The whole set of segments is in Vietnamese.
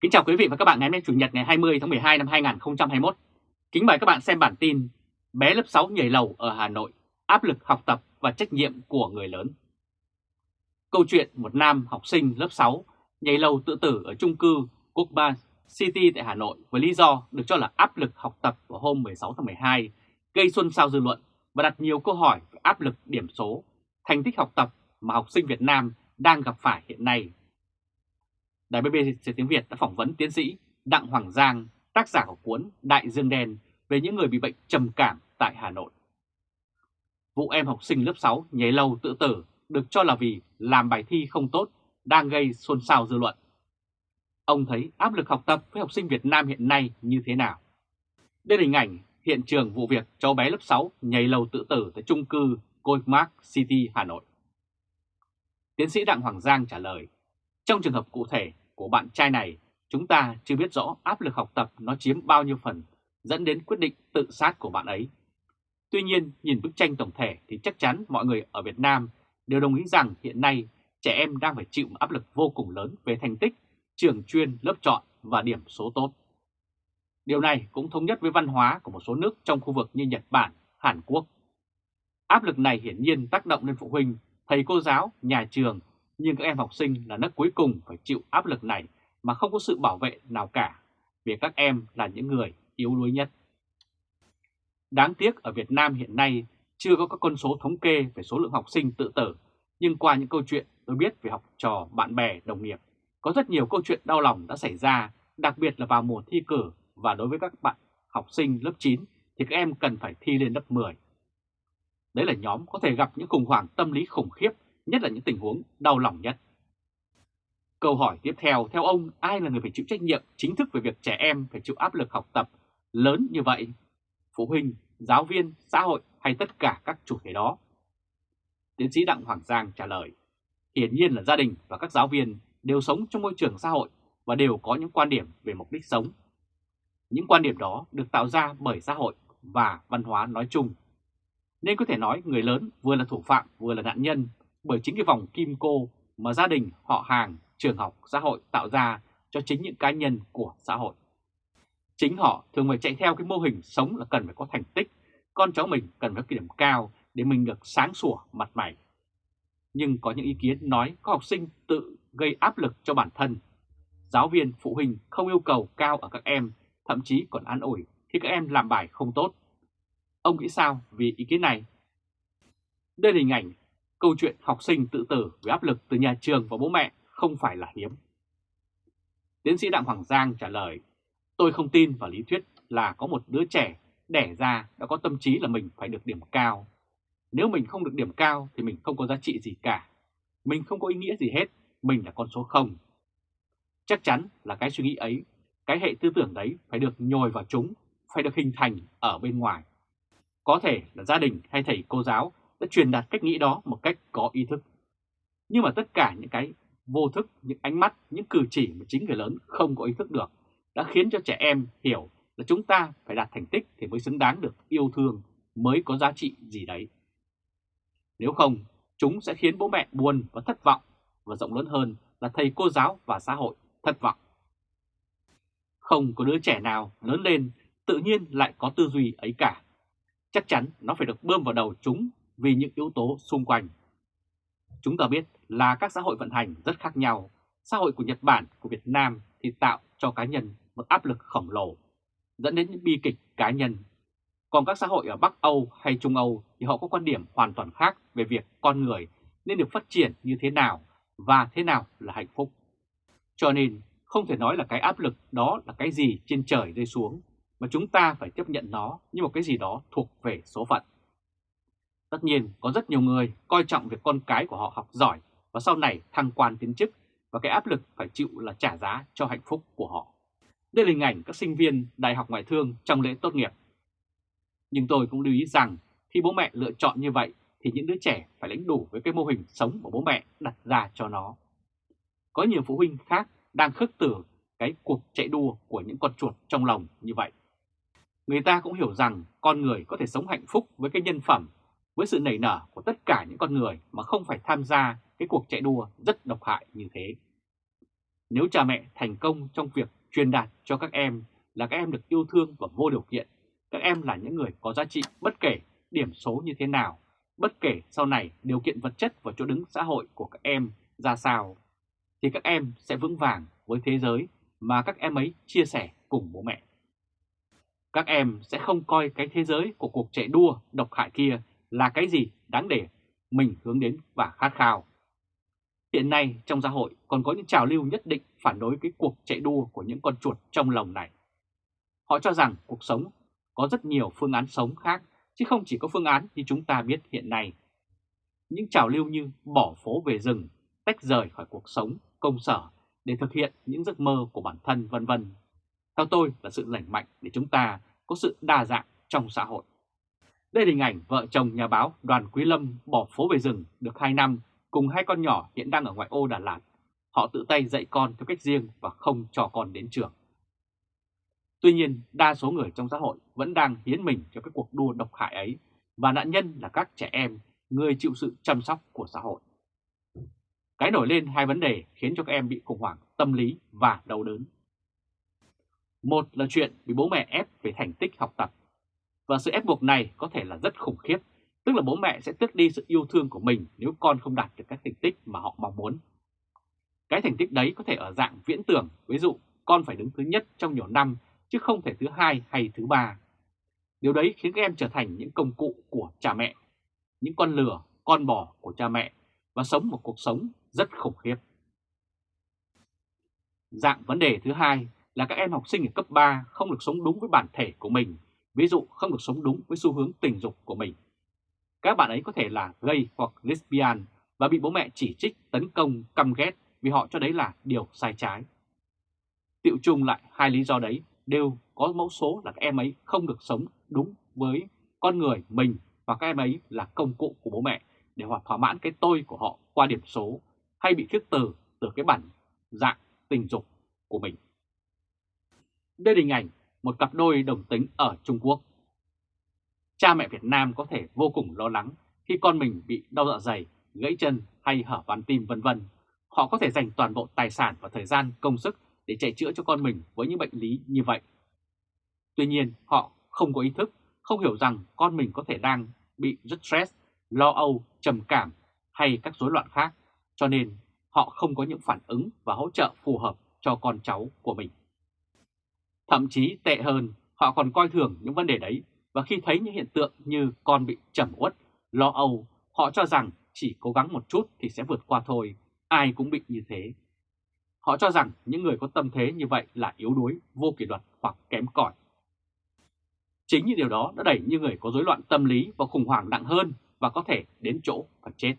Kính chào quý vị và các bạn ngày hôm nay Chủ nhật ngày 20 tháng 12 năm 2021. Kính mời các bạn xem bản tin Bé lớp 6 nhảy lầu ở Hà Nội, áp lực học tập và trách nhiệm của người lớn. Câu chuyện một nam học sinh lớp 6 nhảy lầu tự tử ở chung cư Quốc ba City tại Hà Nội với lý do được cho là áp lực học tập vào hôm 16 tháng 12 gây xuân sao dư luận và đặt nhiều câu hỏi về áp lực điểm số, thành tích học tập mà học sinh Việt Nam đang gặp phải hiện nay Đài BBC tiếng Việt đã phỏng vấn tiến sĩ Đặng Hoàng Giang, tác giả của cuốn Đại Dương Đen về những người bị bệnh trầm cảm tại Hà Nội. Vụ em học sinh lớp 6 nhảy lâu tự tử được cho là vì làm bài thi không tốt đang gây xôn xao dư luận. Ông thấy áp lực học tập với học sinh Việt Nam hiện nay như thế nào? Đây là hình ảnh hiện trường vụ việc cháu bé lớp 6 nhảy lầu tự tử tại trung cư Goldmark City, Hà Nội. Tiến sĩ Đặng Hoàng Giang trả lời, trong trường hợp cụ thể của bạn trai này, chúng ta chưa biết rõ áp lực học tập nó chiếm bao nhiêu phần dẫn đến quyết định tự sát của bạn ấy. Tuy nhiên, nhìn bức tranh tổng thể thì chắc chắn mọi người ở Việt Nam đều đồng ý rằng hiện nay trẻ em đang phải chịu áp lực vô cùng lớn về thành tích, trường chuyên, lớp chọn và điểm số tốt. Điều này cũng thống nhất với văn hóa của một số nước trong khu vực như Nhật Bản, Hàn Quốc. Áp lực này hiển nhiên tác động lên phụ huynh, thầy cô giáo, nhà trường nhưng các em học sinh là nước cuối cùng phải chịu áp lực này mà không có sự bảo vệ nào cả, vì các em là những người yếu đuối nhất. Đáng tiếc ở Việt Nam hiện nay chưa có các con số thống kê về số lượng học sinh tự tử, nhưng qua những câu chuyện tôi biết về học trò, bạn bè, đồng nghiệp, có rất nhiều câu chuyện đau lòng đã xảy ra, đặc biệt là vào mùa thi cử và đối với các bạn học sinh lớp 9 thì các em cần phải thi lên lớp 10. Đấy là nhóm có thể gặp những khủng hoảng tâm lý khủng khiếp nhất là những tình huống đau lòng nhất. Câu hỏi tiếp theo, theo ông, ai là người phải chịu trách nhiệm chính thức về việc trẻ em phải chịu áp lực học tập lớn như vậy? Phụ huynh, giáo viên, xã hội hay tất cả các chủ thể đó? Tiến sĩ Đặng Hoàng Giang trả lời, hiển nhiên là gia đình và các giáo viên đều sống trong môi trường xã hội và đều có những quan điểm về mục đích sống. Những quan điểm đó được tạo ra bởi xã hội và văn hóa nói chung. Nên có thể nói người lớn vừa là thủ phạm vừa là nạn nhân bởi chính cái vòng kim cô mà gia đình, họ hàng, trường học, xã hội tạo ra cho chính những cá nhân của xã hội. Chính họ thường phải chạy theo cái mô hình sống là cần phải có thành tích, con cháu mình cần phải có điểm cao để mình được sáng sủa mặt mày. Nhưng có những ý kiến nói có học sinh tự gây áp lực cho bản thân. Giáo viên, phụ huynh không yêu cầu cao ở các em, thậm chí còn an ủi khi các em làm bài không tốt. Ông nghĩ sao vì ý kiến này? Đây là hình ảnh câu chuyện học sinh tự tử với áp lực từ nhà trường và bố mẹ không phải là hiếm. Tiến sĩ Đặng Hoàng Giang trả lời, tôi không tin vào lý thuyết là có một đứa trẻ đẻ ra đã có tâm trí là mình phải được điểm cao. Nếu mình không được điểm cao thì mình không có giá trị gì cả. Mình không có ý nghĩa gì hết, mình là con số 0. Chắc chắn là cái suy nghĩ ấy, cái hệ tư tưởng đấy phải được nhồi vào chúng, phải được hình thành ở bên ngoài. Có thể là gia đình hay thầy cô giáo đã truyền đạt cách nghĩ đó một cách có ý thức. Nhưng mà tất cả những cái vô thức, những ánh mắt, những cử chỉ mà chính người lớn không có ý thức được đã khiến cho trẻ em hiểu là chúng ta phải đạt thành tích thì mới xứng đáng được yêu thương, mới có giá trị gì đấy. Nếu không, chúng sẽ khiến bố mẹ buồn và thất vọng, và rộng lớn hơn là thầy cô giáo và xã hội thất vọng. Không có đứa trẻ nào lớn lên tự nhiên lại có tư duy ấy cả. Chắc chắn nó phải được bơm vào đầu chúng vì những yếu tố xung quanh. Chúng ta biết là các xã hội vận hành rất khác nhau. Xã hội của Nhật Bản, của Việt Nam thì tạo cho cá nhân một áp lực khổng lồ, dẫn đến những bi kịch cá nhân. Còn các xã hội ở Bắc Âu hay Trung Âu thì họ có quan điểm hoàn toàn khác về việc con người nên được phát triển như thế nào và thế nào là hạnh phúc. Cho nên không thể nói là cái áp lực đó là cái gì trên trời rơi xuống, mà chúng ta phải tiếp nhận nó như một cái gì đó thuộc về số phận. Tất nhiên, có rất nhiều người coi trọng việc con cái của họ học giỏi và sau này thăng quan tiến chức và cái áp lực phải chịu là trả giá cho hạnh phúc của họ. Đây là hình ảnh các sinh viên Đại học Ngoại thương trong lễ tốt nghiệp. Nhưng tôi cũng lưu ý rằng khi bố mẹ lựa chọn như vậy thì những đứa trẻ phải lãnh đủ với cái mô hình sống của bố mẹ đặt ra cho nó. Có nhiều phụ huynh khác đang khước từ cái cuộc chạy đua của những con chuột trong lòng như vậy. Người ta cũng hiểu rằng con người có thể sống hạnh phúc với cái nhân phẩm với sự nảy nở của tất cả những con người mà không phải tham gia cái cuộc chạy đua rất độc hại như thế. Nếu cha mẹ thành công trong việc truyền đạt cho các em là các em được yêu thương và vô điều kiện, các em là những người có giá trị bất kể điểm số như thế nào, bất kể sau này điều kiện vật chất và chỗ đứng xã hội của các em ra sao, thì các em sẽ vững vàng với thế giới mà các em ấy chia sẻ cùng bố mẹ. Các em sẽ không coi cái thế giới của cuộc chạy đua độc hại kia là cái gì đáng để mình hướng đến và khát khao. Hiện nay trong xã hội còn có những trào lưu nhất định phản đối cái cuộc chạy đua của những con chuột trong lồng này. Họ cho rằng cuộc sống có rất nhiều phương án sống khác, chứ không chỉ có phương án như chúng ta biết hiện nay. Những trào lưu như bỏ phố về rừng, tách rời khỏi cuộc sống, công sở để thực hiện những giấc mơ của bản thân vân vân. Theo tôi là sự lành mạnh để chúng ta có sự đa dạng trong xã hội. Đây là hình ảnh vợ chồng nhà báo Đoàn Quý Lâm bỏ phố về rừng được 2 năm cùng hai con nhỏ hiện đang ở ngoại ô Đà Lạt. Họ tự tay dạy con theo cách riêng và không cho con đến trường. Tuy nhiên, đa số người trong xã hội vẫn đang hiến mình cho cái cuộc đua độc hại ấy và nạn nhân là các trẻ em, người chịu sự chăm sóc của xã hội. Cái nổi lên hai vấn đề khiến cho các em bị khủng hoảng tâm lý và đau đớn. Một là chuyện bị bố mẹ ép về thành tích học tập. Và sự ép buộc này có thể là rất khủng khiếp, tức là bố mẹ sẽ tước đi sự yêu thương của mình nếu con không đạt được các thành tích mà họ mong muốn. Cái thành tích đấy có thể ở dạng viễn tưởng, ví dụ con phải đứng thứ nhất trong nhiều năm chứ không thể thứ hai hay thứ ba. Điều đấy khiến các em trở thành những công cụ của cha mẹ, những con lừa, con bò của cha mẹ và sống một cuộc sống rất khủng khiếp. Dạng vấn đề thứ hai là các em học sinh ở cấp 3 không được sống đúng với bản thể của mình, ví dụ không được sống đúng với xu hướng tình dục của mình. Các bạn ấy có thể là gay hoặc lesbian và bị bố mẹ chỉ trích, tấn công, căm ghét vì họ cho đấy là điều sai trái. Tiệu chung lại hai lý do đấy đều có mẫu số là các em ấy không được sống đúng với con người mình và các em ấy là công cụ của bố mẹ để họ thỏa mãn cái tôi của họ qua điểm số hay bị khước từ từ cái bản dạng tình dục của mình. Đây là hình ảnh một cặp đôi đồng tính ở Trung Quốc. Cha mẹ Việt Nam có thể vô cùng lo lắng khi con mình bị đau dạ dày, gãy chân hay hở van tim vân vân. Họ có thể dành toàn bộ tài sản và thời gian công sức để chạy chữa cho con mình với những bệnh lý như vậy. Tuy nhiên, họ không có ý thức, không hiểu rằng con mình có thể đang bị rất stress, lo âu, trầm cảm hay các rối loạn khác, cho nên họ không có những phản ứng và hỗ trợ phù hợp cho con cháu của mình. Thậm chí tệ hơn, họ còn coi thường những vấn đề đấy và khi thấy những hiện tượng như con bị trầm uất, lo âu, họ cho rằng chỉ cố gắng một chút thì sẽ vượt qua thôi, ai cũng bị như thế. Họ cho rằng những người có tâm thế như vậy là yếu đuối, vô kỷ luật hoặc kém cỏi. Chính những điều đó đã đẩy những người có rối loạn tâm lý vào khủng hoảng nặng hơn và có thể đến chỗ phải chết.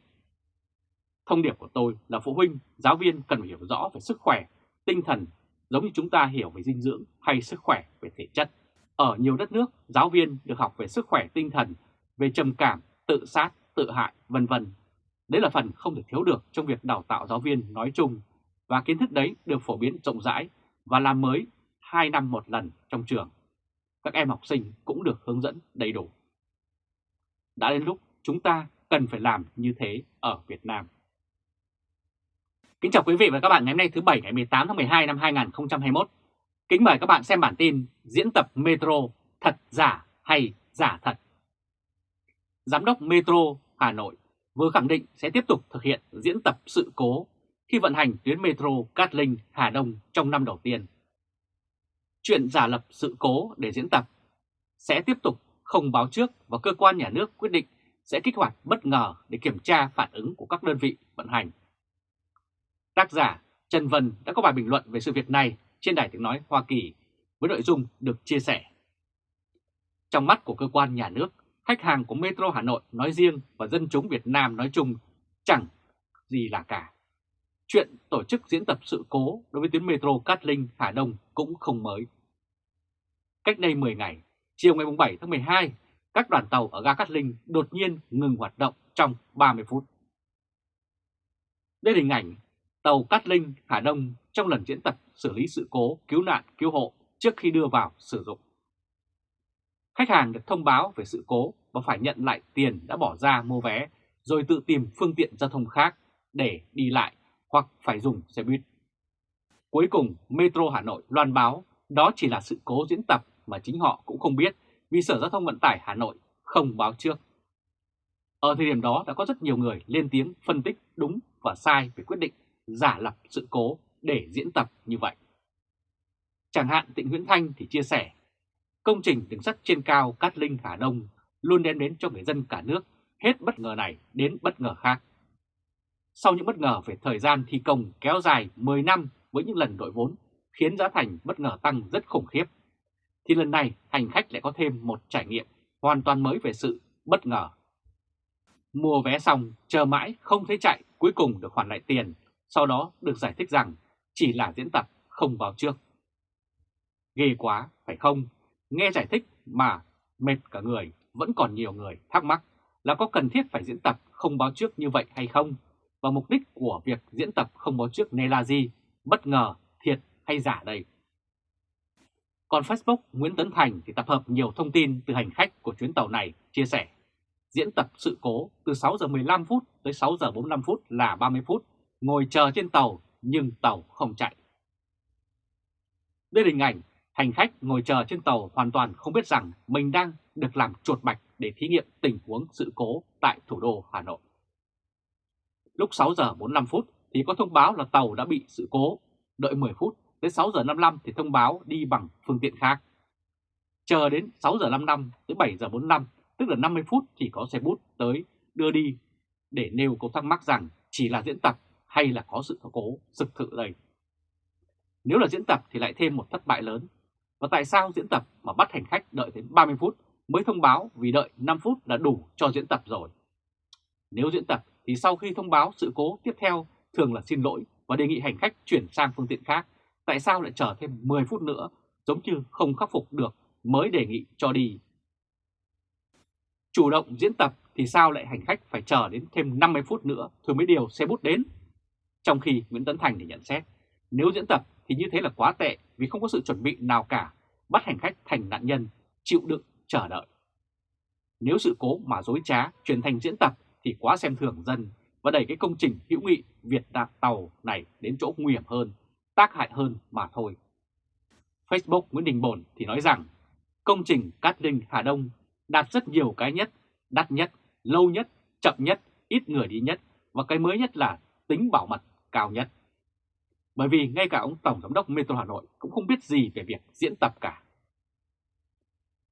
Thông điệp của tôi là phụ huynh, giáo viên cần phải hiểu rõ về sức khỏe, tinh thần giống như chúng ta hiểu về dinh dưỡng hay sức khỏe về thể chất. Ở nhiều đất nước, giáo viên được học về sức khỏe tinh thần, về trầm cảm, tự sát, tự hại, vân vân. Đấy là phần không thể thiếu được trong việc đào tạo giáo viên nói chung và kiến thức đấy được phổ biến rộng rãi và làm mới 2 năm một lần trong trường. Các em học sinh cũng được hướng dẫn đầy đủ. Đã đến lúc chúng ta cần phải làm như thế ở Việt Nam. Kính chào quý vị và các bạn ngày hôm nay thứ Bảy ngày 18 tháng 12 năm 2021. Kính mời các bạn xem bản tin diễn tập Metro thật giả hay giả thật. Giám đốc Metro Hà Nội vừa khẳng định sẽ tiếp tục thực hiện diễn tập sự cố khi vận hành tuyến Metro Cát Linh, Hà Đông trong năm đầu tiên. Chuyện giả lập sự cố để diễn tập sẽ tiếp tục không báo trước và cơ quan nhà nước quyết định sẽ kích hoạt bất ngờ để kiểm tra phản ứng của các đơn vị vận hành Tác giả Trần Vân đã có bài bình luận về sự việc này trên Đài Tiếng Nói Hoa Kỳ với nội dung được chia sẻ. Trong mắt của cơ quan nhà nước, khách hàng của Metro Hà Nội nói riêng và dân chúng Việt Nam nói chung chẳng gì là cả. Chuyện tổ chức diễn tập sự cố đối với tuyến Metro Cát Linh Hà Đông cũng không mới. Cách đây 10 ngày, chiều ngày 7 tháng 12, các đoàn tàu ở ga Cát Linh đột nhiên ngừng hoạt động trong 30 phút. Đây là hình ảnh tàu Cát Linh, Hà Đông trong lần diễn tập xử lý sự cố, cứu nạn, cứu hộ trước khi đưa vào sử dụng. Khách hàng được thông báo về sự cố và phải nhận lại tiền đã bỏ ra mua vé, rồi tự tìm phương tiện giao thông khác để đi lại hoặc phải dùng xe buýt. Cuối cùng, Metro Hà Nội loan báo đó chỉ là sự cố diễn tập mà chính họ cũng không biết vì Sở Giao thông Vận tải Hà Nội không báo trước. Ở thời điểm đó đã có rất nhiều người lên tiếng phân tích đúng và sai về quyết định giả lập sự cố để diễn tập như vậy. Chẳng hạn Tịnh Nguyễn Thanh thì chia sẻ, công trình đường sắt trên cao Cát Linh Hà Đông luôn đem đến cho người dân cả nước hết bất ngờ này đến bất ngờ khác. Sau những bất ngờ về thời gian thi công kéo dài 10 năm với những lần đội vốn khiến giá thành bất ngờ tăng rất khủng khiếp, thì lần này hành khách lại có thêm một trải nghiệm hoàn toàn mới về sự bất ngờ. Mua vé xong, chờ mãi không thấy chạy, cuối cùng được hoàn lại tiền, sau đó được giải thích rằng chỉ là diễn tập không báo trước. Ghê quá, phải không? Nghe giải thích mà mệt cả người, vẫn còn nhiều người thắc mắc là có cần thiết phải diễn tập không báo trước như vậy hay không? Và mục đích của việc diễn tập không báo trước này là gì? Bất ngờ, thiệt hay giả đây? Còn Facebook Nguyễn Tấn Thành thì tập hợp nhiều thông tin từ hành khách của chuyến tàu này chia sẻ. Diễn tập sự cố từ 6 giờ 15 phút tới 6 giờ 45 phút là 30 phút, ngồi chờ trên tàu nhưng tàu không chạy. Đây là hình ảnh hành khách ngồi chờ trên tàu hoàn toàn không biết rằng mình đang được làm chuột bạch để thí nghiệm tình huống sự cố tại thủ đô Hà Nội. Lúc 6 giờ 45 phút thì có thông báo là tàu đã bị sự cố, đợi 10 phút, tới 6 giờ 55 thì thông báo đi bằng phương tiện khác. Chờ đến 6 giờ 55 tới 7 giờ 45, tức là 50 phút thì có xe bút tới đưa đi để nêu câu thắc mắc rằng chỉ là diễn tập hay là có sự cố, thực sự đây. Nếu là diễn tập thì lại thêm một thất bại lớn. Và tại sao diễn tập mà bắt hành khách đợi đến 30 phút mới thông báo vì đợi 5 phút là đủ cho diễn tập rồi. Nếu diễn tập thì sau khi thông báo sự cố tiếp theo thường là xin lỗi và đề nghị hành khách chuyển sang phương tiện khác. Tại sao lại chờ thêm 10 phút nữa giống như không khắc phục được mới đề nghị cho đi. Chủ động diễn tập thì sao lại hành khách phải chờ đến thêm 50 phút nữa rồi mới điều xe bút đến. Trong khi Nguyễn Tấn Thành thì nhận xét, nếu diễn tập thì như thế là quá tệ vì không có sự chuẩn bị nào cả, bắt hành khách thành nạn nhân, chịu đựng chờ đợi. Nếu sự cố mà dối trá chuyển thành diễn tập thì quá xem thường dân và đẩy cái công trình hữu nghị Việt Đạt Tàu này đến chỗ nguy hiểm hơn, tác hại hơn mà thôi. Facebook Nguyễn Đình Bồn thì nói rằng công trình Cát Linh Hà Đông đạt rất nhiều cái nhất, đắt nhất, lâu nhất, chậm nhất, ít người đi nhất và cái mới nhất là tính bảo mật cao nhất. Bởi vì ngay cả ông Tổng Giám đốc Metro Hà Nội cũng không biết gì về việc diễn tập cả.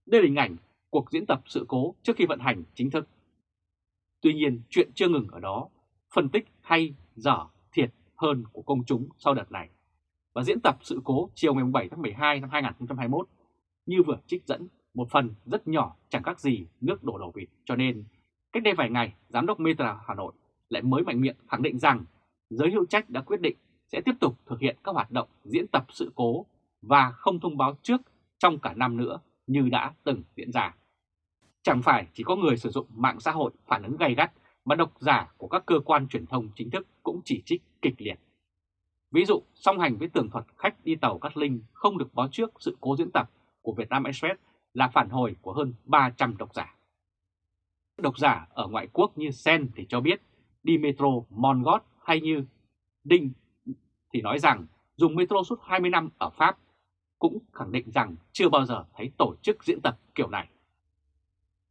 Đây là hình ảnh cuộc diễn tập sự cố trước khi vận hành chính thức. Tuy nhiên, chuyện chưa ngừng ở đó, phân tích hay, dở, thiệt hơn của công chúng sau đợt này. Và diễn tập sự cố chiều ngày 7 tháng 12 năm 2021 như vừa trích dẫn một phần rất nhỏ chẳng khác gì nước đổ đầu vịt cho nên cách đây vài ngày Giám đốc Metro Hà Nội lại mới mạnh miệng khẳng định rằng giới hữu trách đã quyết định sẽ tiếp tục thực hiện các hoạt động diễn tập sự cố và không thông báo trước trong cả năm nữa như đã từng diễn ra. Chẳng phải chỉ có người sử dụng mạng xã hội phản ứng gay gắt mà độc giả của các cơ quan truyền thông chính thức cũng chỉ trích kịch liệt. Ví dụ, song hành với tường thuật khách đi tàu Cát Linh không được báo trước sự cố diễn tập của Vietnam Express là phản hồi của hơn 300 độc giả. Độc giả ở ngoại quốc như Sen thì cho biết đi metro Mongot hay như Đinh thì nói rằng dùng metro suốt 20 năm ở Pháp cũng khẳng định rằng chưa bao giờ thấy tổ chức diễn tập kiểu này.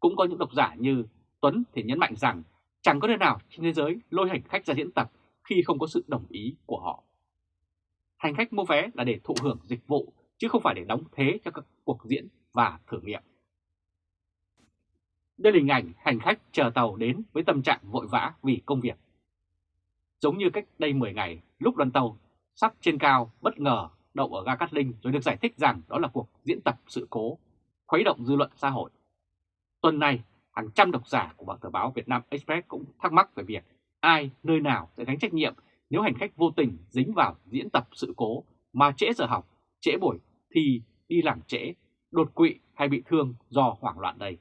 Cũng có những độc giả như Tuấn thì nhấn mạnh rằng chẳng có nơi nào trên thế giới lôi hành khách ra diễn tập khi không có sự đồng ý của họ. Hành khách mua vé là để thụ hưởng dịch vụ, chứ không phải để đóng thế cho các cuộc diễn và thử nghiệm. Đây là hình ảnh hành khách chờ tàu đến với tâm trạng vội vã vì công việc. Giống như cách đây 10 ngày, lúc đoàn tàu sắp trên cao bất ngờ đậu ở ga Cát Linh rồi được giải thích rằng đó là cuộc diễn tập sự cố, khuấy động dư luận xã hội. Tuần này, hàng trăm độc giả của báo tờ báo Việt Nam Express cũng thắc mắc về việc ai, nơi nào sẽ gánh trách nhiệm nếu hành khách vô tình dính vào diễn tập sự cố mà trễ giờ học, trễ buổi thì đi làm trễ, đột quỵ hay bị thương do hoảng loạn đây.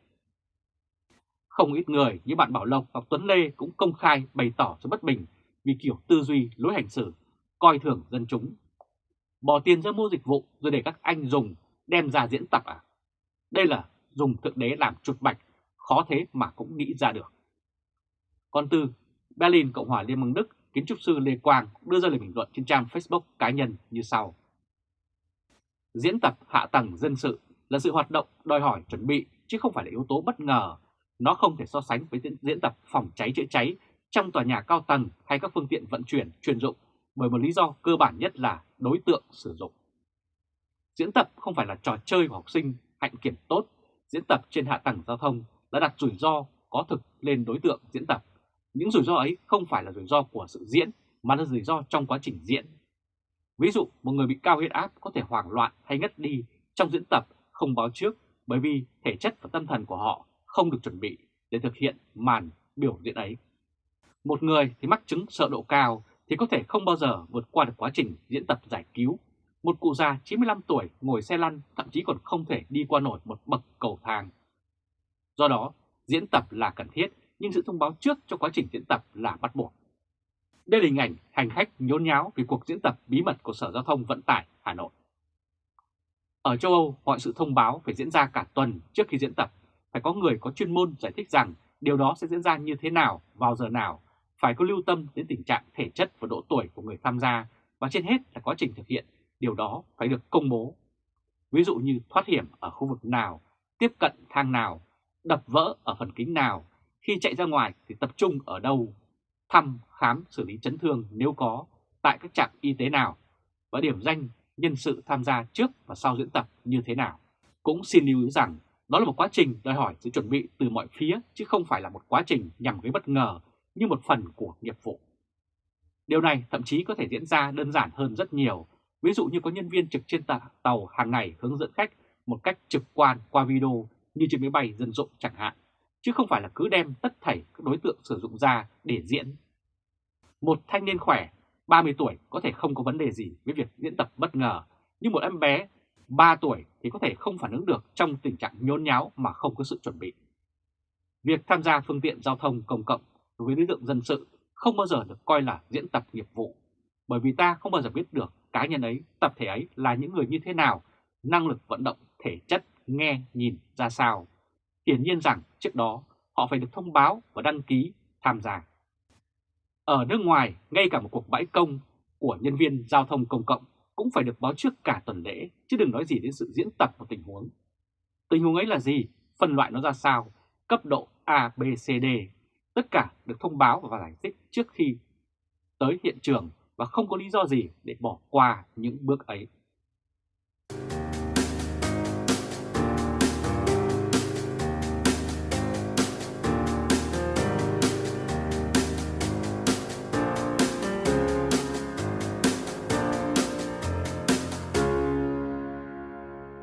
Không ít người như bạn Bảo Lộc hoặc Tuấn Lê cũng công khai bày tỏ sự bất bình vì kiểu tư duy lối hành xử, coi thường dân chúng bỏ tiền ra mua dịch vụ rồi để các anh dùng đem ra diễn tập à? Đây là dùng thượng đế làm chuột bạch, khó thế mà cũng nghĩ ra được. Còn từ Berlin, Cộng hòa Liên bang Đức kiến trúc sư Lê Quang đưa ra lời bình luận trên trang Facebook cá nhân như sau. Diễn tập hạ tầng dân sự là sự hoạt động đòi hỏi chuẩn bị chứ không phải là yếu tố bất ngờ. Nó không thể so sánh với diễn tập phòng cháy chữa cháy trong tòa nhà cao tầng hay các phương tiện vận chuyển chuyên dụng bởi một lý do cơ bản nhất là đối tượng sử dụng. Diễn tập không phải là trò chơi của học sinh hạnh kiểm tốt, diễn tập trên hạ tầng giao thông đã đặt rủi ro có thực lên đối tượng diễn tập. Những rủi ro ấy không phải là rủi ro của sự diễn mà là rủi ro trong quá trình diễn. Ví dụ một người bị cao huyết áp có thể hoảng loạn hay ngất đi trong diễn tập không báo trước bởi vì thể chất và tâm thần của họ không được chuẩn bị để thực hiện màn biểu diễn ấy. Một người thì mắc chứng sợ độ cao thì có thể không bao giờ vượt qua được quá trình diễn tập giải cứu. Một cụ già 95 tuổi ngồi xe lăn thậm chí còn không thể đi qua nổi một bậc cầu thang. Do đó, diễn tập là cần thiết nhưng sự thông báo trước cho quá trình diễn tập là bắt buộc. Đây là hình ảnh hành khách nhốn nháo vì cuộc diễn tập bí mật của Sở Giao thông Vận tải Hà Nội. Ở châu Âu, mọi sự thông báo phải diễn ra cả tuần trước khi diễn tập. Phải có người có chuyên môn giải thích rằng điều đó sẽ diễn ra như thế nào, vào giờ nào, phải có lưu tâm đến tình trạng thể chất và độ tuổi của người tham gia và trên hết là quá trình thực hiện, điều đó phải được công bố. Ví dụ như thoát hiểm ở khu vực nào, tiếp cận thang nào, đập vỡ ở phần kính nào, khi chạy ra ngoài thì tập trung ở đâu, thăm, khám, xử lý chấn thương nếu có, tại các trạm y tế nào, và điểm danh nhân sự tham gia trước và sau diễn tập như thế nào. Cũng xin lưu ý rằng đó là một quá trình đòi hỏi sự chuẩn bị từ mọi phía chứ không phải là một quá trình nhằm gây bất ngờ như một phần của nghiệp vụ. Điều này thậm chí có thể diễn ra đơn giản hơn rất nhiều, ví dụ như có nhân viên trực trên tàu hàng ngày hướng dẫn khách một cách trực quan qua video như trên máy bay dân dụng chẳng hạn, chứ không phải là cứ đem tất thảy các đối tượng sử dụng ra để diễn. Một thanh niên khỏe 30 tuổi có thể không có vấn đề gì với việc diễn tập bất ngờ, nhưng một em bé 3 tuổi thì có thể không phản ứng được trong tình trạng nhốn nháo mà không có sự chuẩn bị. Việc tham gia phương tiện giao thông công cộng đối với đối tượng dân sự không bao giờ được coi là diễn tập nghiệp vụ, bởi vì ta không bao giờ biết được cá nhân ấy, tập thể ấy là những người như thế nào, năng lực vận động, thể chất, nghe, nhìn ra sao. Hiển nhiên rằng trước đó họ phải được thông báo và đăng ký tham gia. Ở nước ngoài, ngay cả một cuộc bãi công của nhân viên giao thông công cộng cũng phải được báo trước cả tuần lễ, chứ đừng nói gì đến sự diễn tập một tình huống. Tình huống ấy là gì? Phân loại nó ra sao? Cấp độ A, B, C, D. Tất cả được thông báo và giải thích trước khi tới hiện trường và không có lý do gì để bỏ qua những bước ấy.